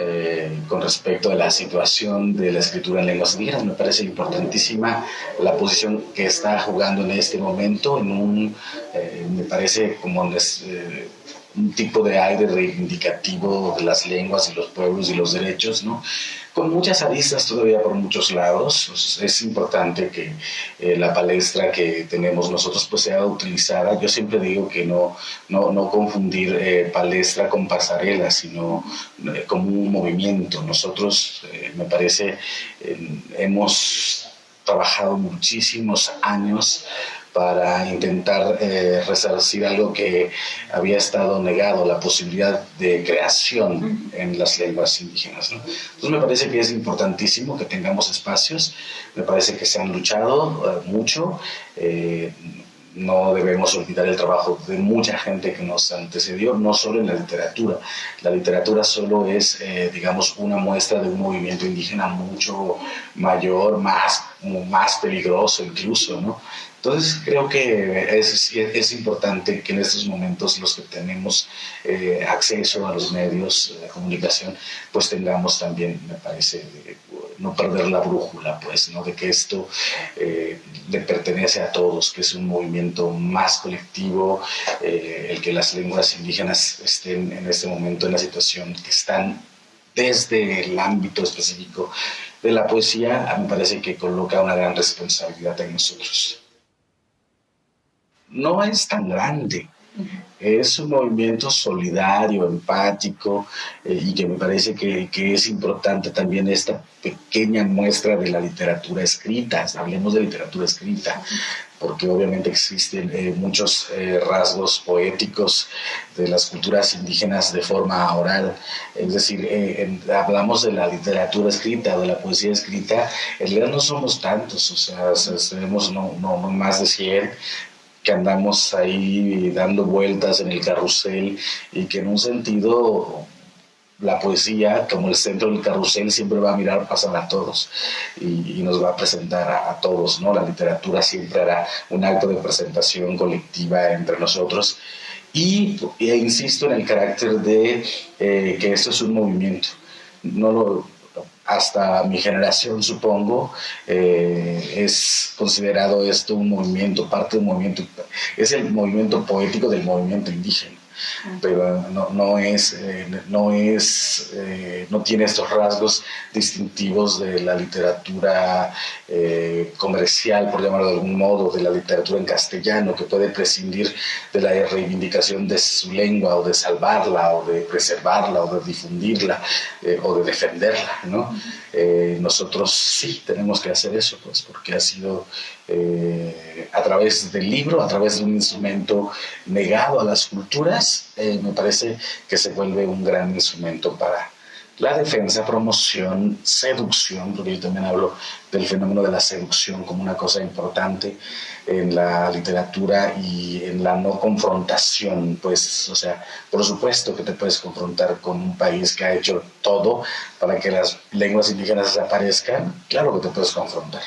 eh, con respecto a la situación de la escritura en lenguas indígenas. Me parece importantísima la posición que está jugando en este momento, en un, eh, me parece como eh, un tipo de aire reivindicativo de las lenguas y los pueblos y los derechos, ¿no? con muchas aristas todavía por muchos lados. Pues, es importante que eh, la palestra que tenemos nosotros pues sea utilizada. Yo siempre digo que no, no, no confundir eh, palestra con pasarela, sino eh, como un movimiento. Nosotros, me parece, hemos trabajado muchísimos años para intentar eh, resarcir algo que había estado negado, la posibilidad de creación en las lenguas indígenas. Entonces me parece que es importantísimo que tengamos espacios, me parece que se han luchado eh, mucho. Eh, no debemos olvidar el trabajo de mucha gente que nos antecedió, no solo en la literatura. La literatura solo es, eh, digamos, una muestra de un movimiento indígena mucho mayor, más, más peligroso incluso, ¿no? Entonces creo que es, es, importante que en estos momentos los que tenemos eh, acceso a los medios de comunicación, pues tengamos también, me parece, no perder la brújula, pues, ¿no? de que esto eh, le a todos, que es un movimiento más colectivo, eh, el que las lenguas indígenas estén en este momento en la situación que están desde el ámbito específico de la poesía, me parece que coloca una gran responsabilidad en nosotros no es tan grande. Es un movimiento solidario, empático eh, y que me parece que, es importante también esta pequeña muestra de la literatura escrita. Hablemos de literatura escrita, porque obviamente existen eh, muchos eh, rasgos poéticos de las culturas indígenas de forma oral. Es decir, hablamos de la literatura escrita, de la poesía escrita. En realidad no somos tantos, o sea, tenemos no, no, no más de 100 que andamos ahí dando vueltas en el carrusel y que en un sentido la poesía, como el centro del carrusel, siempre va a mirar pasar a todos y, nos va a presentar a, todos, ¿no? La literatura siempre hará un acto de presentación colectiva entre nosotros y e insisto en el carácter de eh, que esto es un movimiento. No lo, hasta mi generación, supongo, eh, es considerado esto un movimiento, parte de un movimiento, es el movimiento poético del movimiento indígena pero no, no es, eh, no, es eh, no tiene estos rasgos distintivos de la literatura eh, comercial, por llamarlo de algún modo, de la literatura en castellano, que puede prescindir de la reivindicación de su lengua o de salvarla o de preservarla o de difundirla o de defenderla. ¿no? nosotros sí tenemos que hacer eso, pues, porque ha sido a través del libro, a través de un instrumento negado a las culturas, eh, me parece que se vuelve un gran instrumento para la defensa, promoción, seducción, porque yo también hablo del fenómeno de la seducción como una cosa importante en la literatura y en la no confrontación, pues, o sea, por supuesto que te puedes confrontar con un país que ha hecho todo para que las lenguas indígenas desaparezcan, claro que te puedes confrontar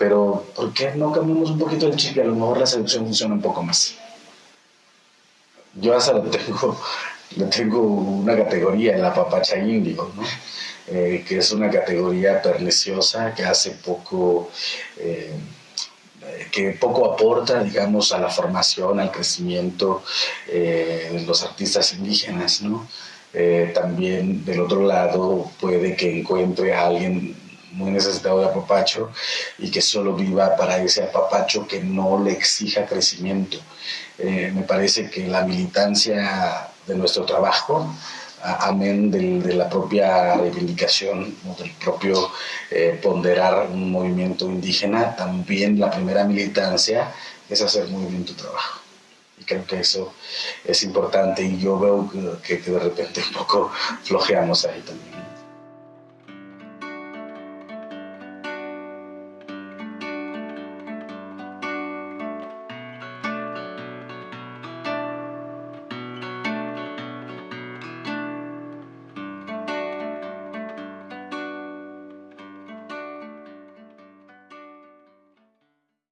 pero ¿por qué no cambiamos un poquito el chip y a lo mejor la seducción funciona un poco más? Yo hasta le tengo, tengo una categoría la papacha índigo, ¿no? Eh, que es una categoría perniciosa que hace poco, eh, que poco aporta, digamos, a la formación, al crecimiento eh, de los artistas indígenas, ¿no? también del otro lado puede que encuentre a alguien muy necesitado de apapacho y que solo viva para ese apapacho que no le exija crecimiento. Eh, me parece que la militancia de nuestro trabajo, amén de la propia reivindicación, del propio eh, ponderar un movimiento indígena, también la primera militancia es hacer muy bien tu trabajo. Y creo que eso es importante y yo veo que, que de repente un poco flojeamos ahí también.